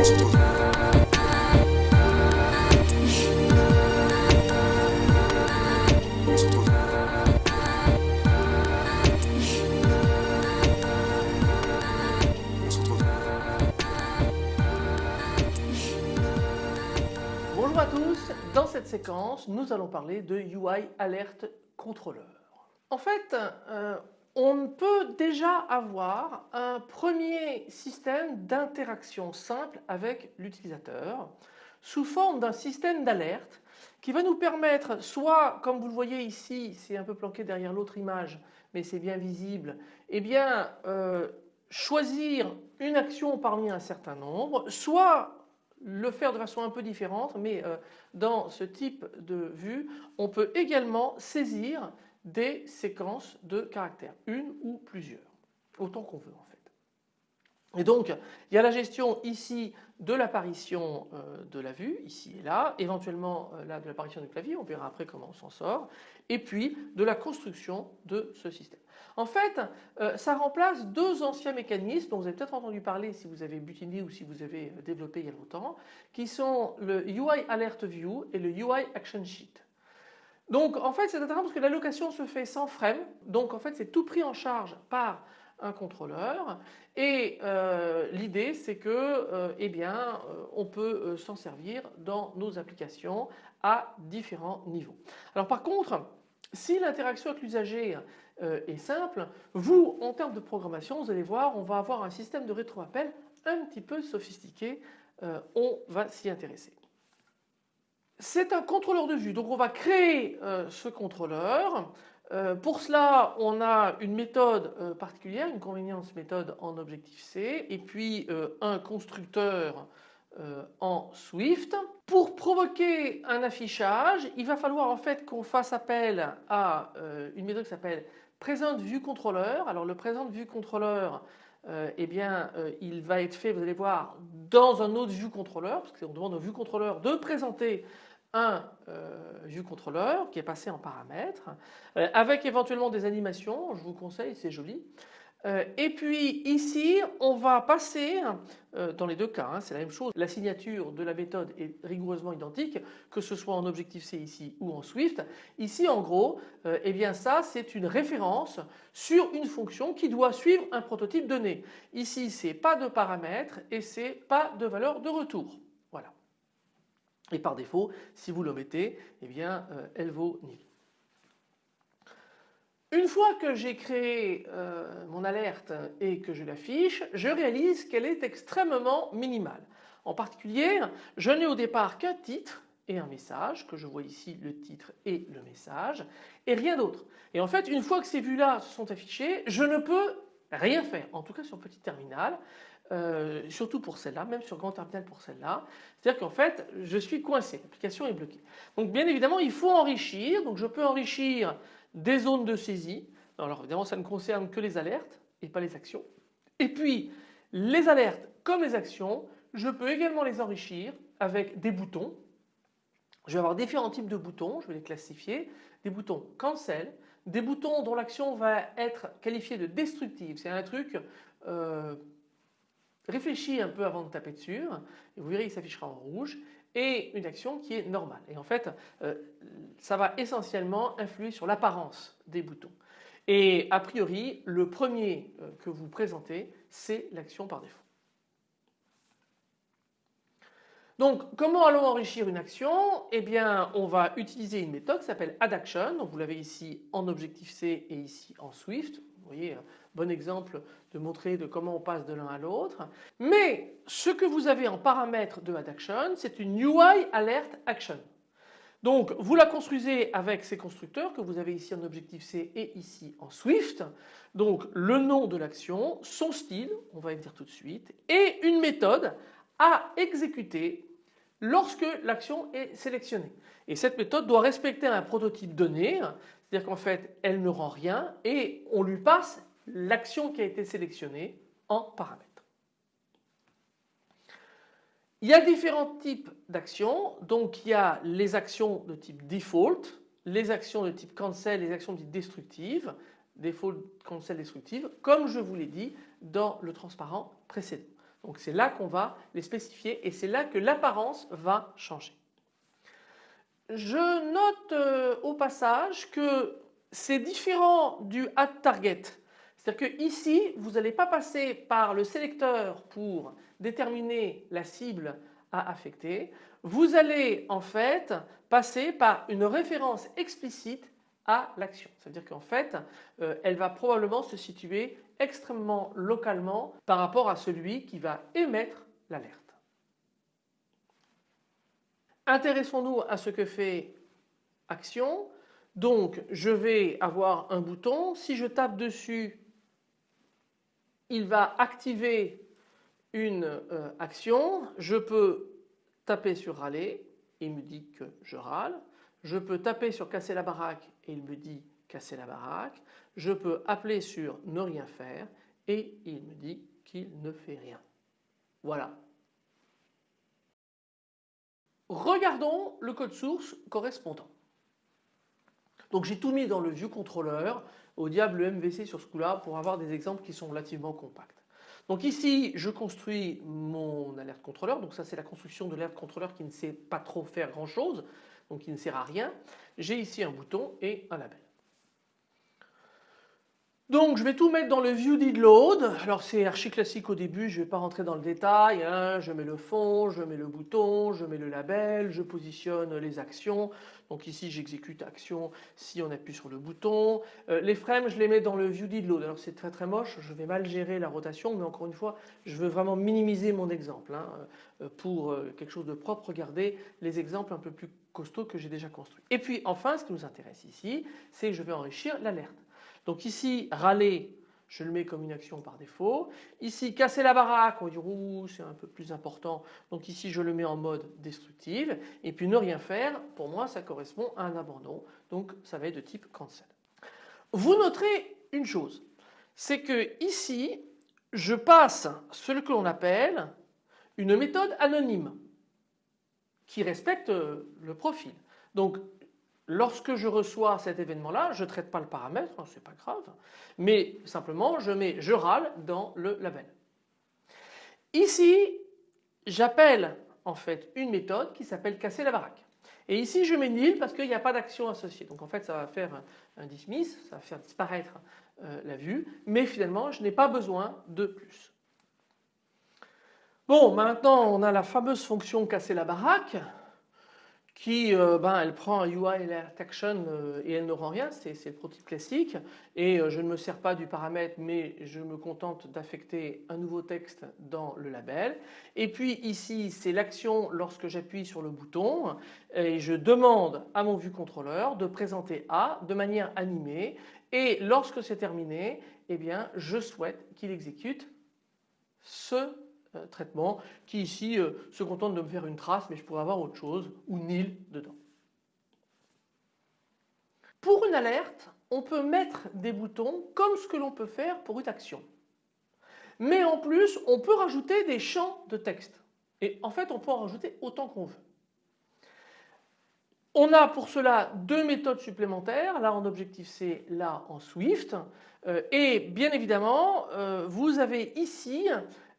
Bonjour à tous, dans cette séquence nous allons parler de UI Alert Controller. En fait euh, on peut déjà avoir un premier système d'interaction simple avec l'utilisateur sous forme d'un système d'alerte qui va nous permettre soit comme vous le voyez ici c'est un peu planqué derrière l'autre image mais c'est bien visible eh bien euh, choisir une action parmi un certain nombre soit le faire de façon un peu différente mais euh, dans ce type de vue on peut également saisir des séquences de caractères, une ou plusieurs, autant qu'on veut en fait. Et donc il y a la gestion ici de l'apparition euh, de la vue, ici et là, éventuellement euh, là de l'apparition du clavier, on verra après comment on s'en sort, et puis de la construction de ce système. En fait euh, ça remplace deux anciens mécanismes dont vous avez peut-être entendu parler si vous avez butiné ou si vous avez développé il y a longtemps, qui sont le UI Alert View et le UI Action Sheet. Donc en fait c'est intéressant parce que l'allocation se fait sans frame, donc en fait c'est tout pris en charge par un contrôleur et euh, l'idée c'est que euh, eh bien euh, on peut s'en servir dans nos applications à différents niveaux. Alors par contre si l'interaction avec l'usager est simple, vous en termes de programmation vous allez voir on va avoir un système de rétroappel un petit peu sophistiqué, on va s'y intéresser. C'est un contrôleur de vue, donc on va créer euh, ce contrôleur. Euh, pour cela, on a une méthode euh, particulière, une convenience méthode en Objective-C et puis un constructeur en Swift. Pour provoquer un affichage, il va falloir en fait qu'on fasse appel à une méthode qui s'appelle PresentViewController. Alors le PresentViewController, eh bien, il va être fait, vous allez voir, dans un autre ViewController, parce qu'on demande au ViewController de présenter un euh, vue contrôleur qui est passé en paramètres euh, avec éventuellement des animations, je vous conseille, c'est joli. Euh, et puis ici on va passer, dans les deux cas hein, c'est la même chose, la signature de la méthode est rigoureusement identique que ce soit en Objective-C ici ou en Swift. Ici en gros eh bien ça c'est une référence sur une fonction qui doit suivre un prototype donné. Ici c'est pas de paramètres et c'est pas de valeur de retour. Et par défaut, si vous l'omettez, eh bien, euh, elle vaut nil. Une fois que j'ai créé euh, mon alerte et que je l'affiche, je réalise qu'elle est extrêmement minimale. En particulier, je n'ai au départ qu'un titre et un message, que je vois ici le titre et le message, et rien d'autre. Et en fait, une fois que ces vues-là se sont affichées, je ne peux rien faire, en tout cas sur petit terminal. Euh, surtout pour celle-là, même sur grand terminal pour celle-là. C'est-à-dire qu'en fait, je suis coincé, l'application est bloquée. Donc bien évidemment, il faut enrichir, donc je peux enrichir des zones de saisie. Alors évidemment, ça ne concerne que les alertes et pas les actions. Et puis, les alertes comme les actions, je peux également les enrichir avec des boutons. Je vais avoir différents types de boutons, je vais les classifier. Des boutons cancel, des boutons dont l'action va être qualifiée de destructive. C'est un truc euh, réfléchis un peu avant de taper dessus et vous verrez il s'affichera en rouge et une action qui est normale. Et en fait, euh, ça va essentiellement influer sur l'apparence des boutons. Et a priori, le premier euh, que vous présentez, c'est l'action par défaut. Donc comment allons enrichir une action? Eh bien on va utiliser une méthode qui s'appelle addAction, donc vous l'avez ici en Objective-C et ici en Swift. Vous voyez, bon exemple de montrer de comment on passe de l'un à l'autre. Mais ce que vous avez en paramètre de addAction, c'est une UI Alert Action. Donc vous la construisez avec ces constructeurs que vous avez ici en Objective-C et ici en Swift. Donc le nom de l'action, son style, on va le dire tout de suite, et une méthode à exécuter lorsque l'action est sélectionnée. Et cette méthode doit respecter un prototype donné, c'est-à-dire qu'en fait elle ne rend rien et on lui passe l'action qui a été sélectionnée en paramètres. Il y a différents types d'actions, donc il y a les actions de type default, les actions de type cancel, les actions de type destructive, default, cancel, destructive, comme je vous l'ai dit dans le transparent précédent. Donc c'est là qu'on va les spécifier et c'est là que l'apparence va changer. Je note euh, au passage que c'est différent du add target. C'est-à-dire que ici, vous n'allez pas passer par le sélecteur pour déterminer la cible à affecter. Vous allez en fait passer par une référence explicite à l'action. C'est-à-dire qu'en fait, euh, elle va probablement se situer extrêmement localement par rapport à celui qui va émettre l'alerte. Intéressons-nous à ce que fait action. Donc je vais avoir un bouton, si je tape dessus, il va activer une euh, action, je peux taper sur râler, il me dit que je râle, je peux taper sur casser la baraque et il me dit casser la baraque, je peux appeler sur ne rien faire et il me dit qu'il ne fait rien. Voilà. Regardons le code source correspondant. Donc j'ai tout mis dans le ViewController, au diable le MVC sur ce coup-là pour avoir des exemples qui sont relativement compacts. Donc ici je construis mon alerte contrôleur, donc ça c'est la construction de l'alerte contrôleur qui ne sait pas trop faire grand chose, donc qui ne sert à rien. J'ai ici un bouton et un label. Donc je vais tout mettre dans le view load. Alors c'est archi classique au début, je ne vais pas rentrer dans le détail. Hein. Je mets le fond, je mets le bouton, je mets le label, je positionne les actions. Donc ici j'exécute action si on appuie sur le bouton. Euh, les frames je les mets dans le view did load. Alors c'est très très moche, je vais mal gérer la rotation mais encore une fois je veux vraiment minimiser mon exemple. Hein, euh, pour euh, quelque chose de propre, regardez les exemples un peu plus costauds que j'ai déjà construits. Et puis enfin ce qui nous intéresse ici c'est que je vais enrichir l'alerte. Donc ici, râler, je le mets comme une action par défaut. Ici, casser la baraque, on va dire c'est un peu plus important. Donc ici, je le mets en mode destructive. Et puis ne rien faire, pour moi, ça correspond à un abandon. Donc ça va être de type cancel. Vous noterez une chose, c'est que ici, je passe ce que l'on appelle une méthode anonyme qui respecte le profil. Donc Lorsque je reçois cet événement-là, je ne traite pas le paramètre, hein, ce n'est pas grave, mais simplement je mets je râle dans le label. Ici, j'appelle en fait une méthode qui s'appelle casser la baraque. Et ici je mets nil parce qu'il n'y a pas d'action associée. Donc en fait ça va faire un dismiss, ça va faire disparaître euh, la vue, mais finalement je n'ai pas besoin de plus. Bon maintenant on a la fameuse fonction casser la baraque qui euh, ben, elle prend un UI alert action euh, et elle ne rend rien, c'est le prototype classique. Et euh, je ne me sers pas du paramètre mais je me contente d'affecter un nouveau texte dans le label. Et puis ici c'est l'action lorsque j'appuie sur le bouton et je demande à mon vue contrôleur de présenter A de manière animée. Et lorsque c'est terminé eh bien je souhaite qu'il exécute ce traitement qui ici euh, se contente de me faire une trace mais je pourrais avoir autre chose ou nil dedans. Pour une alerte, on peut mettre des boutons comme ce que l'on peut faire pour une action. Mais en plus, on peut rajouter des champs de texte. Et en fait, on peut en rajouter autant qu'on veut. On a pour cela deux méthodes supplémentaires, là en Objective-C, là en Swift. Euh, et bien évidemment, vous avez ici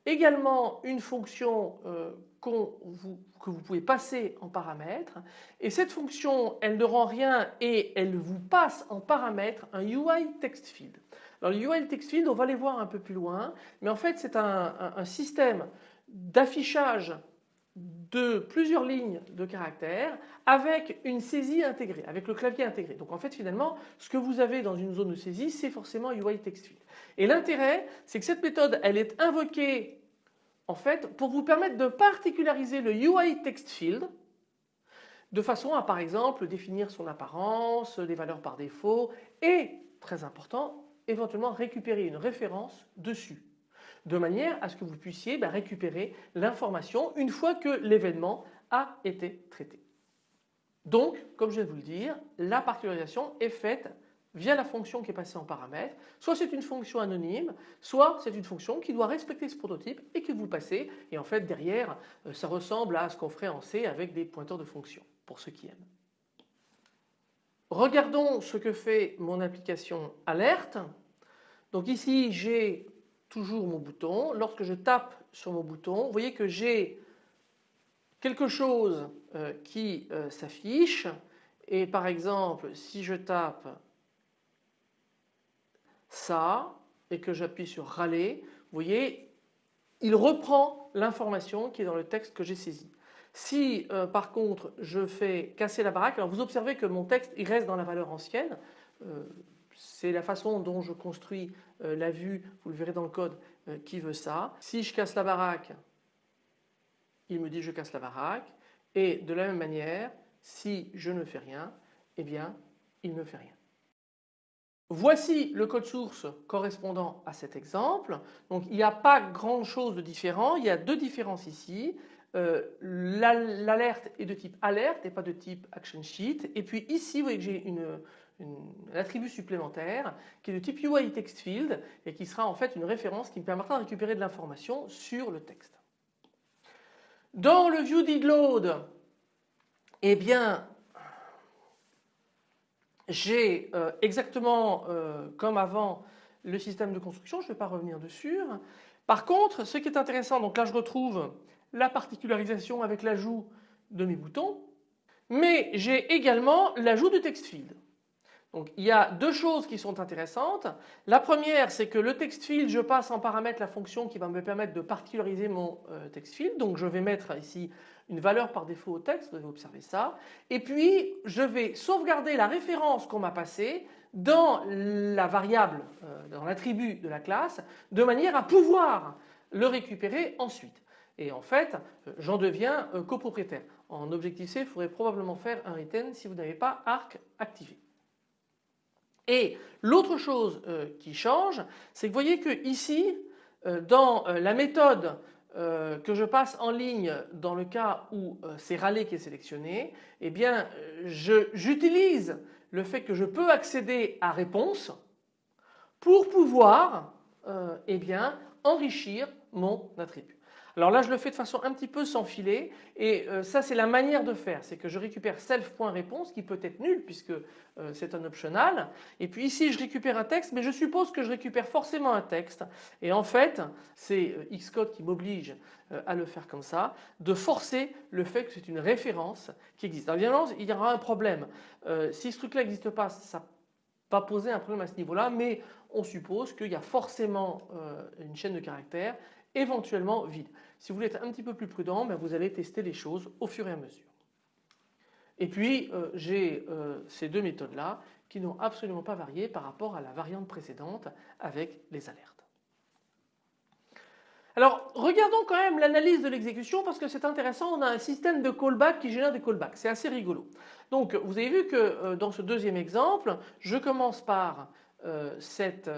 Également une fonction euh, que vous pouvez passer en paramètre et cette fonction elle ne rend rien et elle vous passe en paramètre un UI text field. Alors le UI text field on va les voir un peu plus loin mais en fait c'est un système d'affichage de plusieurs lignes de caractères avec une saisie intégrée, avec le clavier intégré. Donc en fait finalement ce que vous avez dans une zone de saisie c'est forcément UI text field. Et l'intérêt c'est que cette méthode elle est invoquée en fait pour vous permettre de particulariser le UI text field de façon à par exemple définir son apparence, les valeurs par défaut et très important éventuellement récupérer une référence dessus de manière à ce que vous puissiez bah, récupérer l'information une fois que l'événement a été traité. Donc, comme je viens de vous le dire, la particularisation est faite via la fonction qui est passée en paramètre. Soit c'est une fonction anonyme, soit c'est une fonction qui doit respecter ce prototype et que vous passez. Et en fait, derrière, euh, ça ressemble à ce qu'on ferait en C avec des pointeurs de fonction, pour ceux qui aiment. Regardons ce que fait mon application alerte. Donc ici, j'ai toujours mon bouton. Lorsque je tape sur mon bouton, vous voyez que j'ai quelque chose euh, qui euh, s'affiche et par exemple si je tape ça et que j'appuie sur râler, vous voyez il reprend l'information qui est dans le texte que j'ai saisi. Si euh, par contre je fais casser la baraque, alors vous observez que mon texte il reste dans la valeur ancienne, c'est la façon dont je construis la vue, vous le verrez dans le code, qui veut ça. Si je casse la baraque, il me dit je casse la baraque et de la même manière si je ne fais rien eh bien il ne fait rien. Voici le code source correspondant à cet exemple. Donc il n'y a pas grand chose de différent, il y a deux différences ici. Euh, l'alerte est de type alerte et pas de type action sheet. Et puis ici vous voyez que j'ai une, un attribut supplémentaire qui est de type UI text field et qui sera en fait une référence qui me permettra de récupérer de l'information sur le texte. Dans le view eh bien, j'ai euh, exactement euh, comme avant le système de construction, je ne vais pas revenir dessus. Par contre, ce qui est intéressant, donc là je retrouve la particularisation avec l'ajout de mes boutons, mais j'ai également l'ajout de text field. Donc il y a deux choses qui sont intéressantes. La première c'est que le text field je passe en paramètre la fonction qui va me permettre de particulariser mon euh, text field. Donc je vais mettre ici une valeur par défaut au texte, vous avez observé ça. Et puis je vais sauvegarder la référence qu'on m'a passée dans la variable, euh, dans l'attribut de la classe, de manière à pouvoir le récupérer ensuite. Et en fait, j'en deviens copropriétaire. En Objective-C, il faudrait probablement faire un return si vous n'avez pas arc activé. Et l'autre chose euh, qui change, c'est que vous voyez que ici, euh, dans euh, la méthode que je passe en ligne dans le cas où c'est râler qui est sélectionné, eh bien j'utilise le fait que je peux accéder à réponse pour pouvoir eh bien, enrichir mon attribut. Alors là je le fais de façon un petit peu sans filet. Et euh, ça c'est la manière de faire, c'est que je récupère self.réponse qui peut être nul puisque euh, c'est un optional. Et puis ici je récupère un texte mais je suppose que je récupère forcément un texte. Et en fait c'est euh, Xcode qui m'oblige à le faire comme ça, de forcer le fait que c'est une référence qui existe. Alors évidemment il y aura un problème, si ce truc là n'existe pas ça va poser un problème à ce niveau-là, mais on suppose qu'il y a forcément une chaîne de caractères éventuellement vide. Si vous voulez être un petit peu plus prudent, ben, vous allez tester les choses au fur et à mesure. Et puis euh, j'ai euh, ces deux méthodes là qui n'ont absolument pas varié par rapport à la variante précédente avec les alertes. Alors regardons quand même l'analyse de l'exécution parce que c'est intéressant, on a un système de callback qui génère des callbacks, c'est assez rigolo. Donc vous avez vu que euh, dans ce deuxième exemple, je commence par cette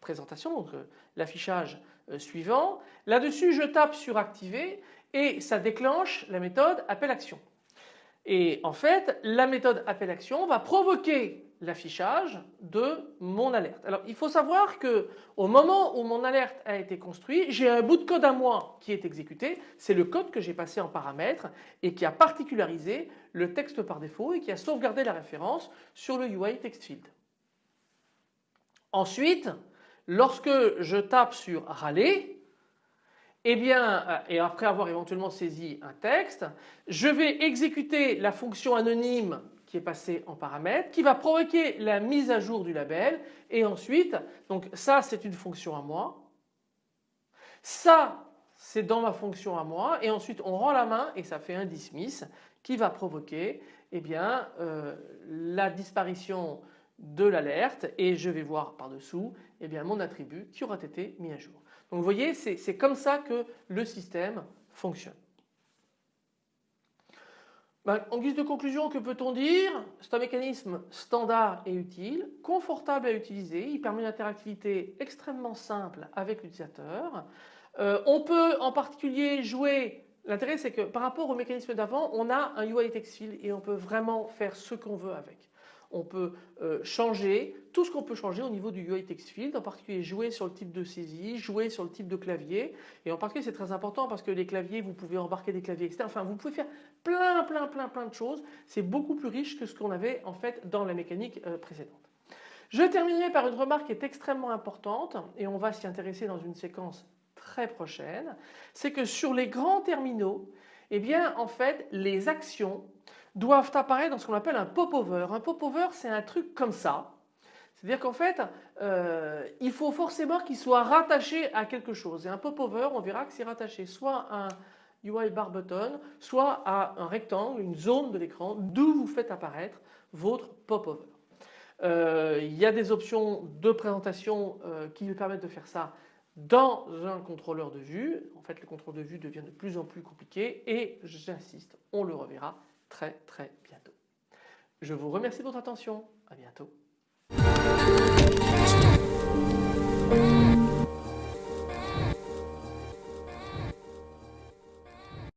présentation, donc l'affichage suivant. Là-dessus, je tape sur activer et ça déclenche la méthode appel action. Et en fait, la méthode appel action va provoquer l'affichage de mon alerte. Alors il faut savoir que au moment où mon alerte a été construit, j'ai un bout de code à moi qui est exécuté, c'est le code que j'ai passé en paramètres et qui a particularisé le texte par défaut et qui a sauvegardé la référence sur le UI text field. Ensuite, Lorsque je tape sur râler, eh bien, euh, et après avoir éventuellement saisi un texte, je vais exécuter la fonction anonyme qui est passée en paramètre, qui va provoquer la mise à jour du label et ensuite, donc ça c'est une fonction à moi, ça c'est dans ma fonction à moi et ensuite on rend la main et ça fait un dismiss qui va provoquer eh bien, euh, la disparition de l'alerte et je vais voir par-dessous eh bien mon attribut qui aura été mis à jour. Donc vous voyez c'est comme ça que le système fonctionne. Ben, en guise de conclusion, que peut-on dire? C'est un mécanisme standard et utile, confortable à utiliser, il permet une interactivité extrêmement simple avec l'utilisateur. Euh, on peut en particulier jouer, l'intérêt c'est que par rapport au mécanisme d'avant, on a un UI text field et on peut vraiment faire ce qu'on veut avec on peut euh, changer tout ce qu'on peut changer au niveau du UI text field, en particulier jouer sur le type de saisie, jouer sur le type de clavier et en particulier c'est très important parce que les claviers vous pouvez embarquer des claviers externes, enfin vous pouvez faire plein plein plein plein de choses, c'est beaucoup plus riche que ce qu'on avait en fait dans la mécanique euh, précédente. Je terminerai par une remarque qui est extrêmement importante et on va s'y intéresser dans une séquence très prochaine. C'est que sur les grands terminaux, eh bien en fait les actions doivent apparaître dans ce qu'on appelle un popover. Un popover c'est un truc comme ça. C'est-à-dire qu'en fait, euh, il faut forcément qu'il soit rattaché à quelque chose. Et un popover, on verra que c'est rattaché soit à un UI bar button, soit à un rectangle, une zone de l'écran d'où vous faites apparaître votre popover. Euh, il y a des options de présentation euh, qui permettent de faire ça dans un contrôleur de vue. En fait, le contrôle de vue devient de plus en plus compliqué et j'insiste, on le reverra très très bientôt. Je vous remercie de votre attention. À bientôt.